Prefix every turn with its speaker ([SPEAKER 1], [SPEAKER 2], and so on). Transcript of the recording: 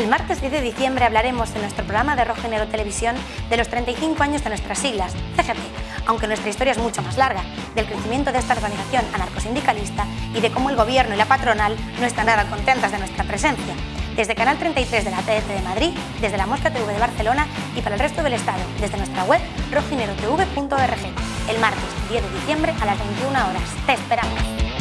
[SPEAKER 1] El martes 10 de diciembre hablaremos en nuestro programa de Rojo Televisión de los 35 años de nuestras siglas, CGT, aunque nuestra historia es mucho más larga, del crecimiento de esta organización anarcosindicalista y de cómo el gobierno y la patronal no están nada contentas de nuestra presencia. Desde Canal 33 de la TDT de Madrid, desde la Mosca TV de Barcelona y para el resto del Estado, desde nuestra web rojinerotv.org, el martes 10 de diciembre a las 21 horas. ¡Te esperamos!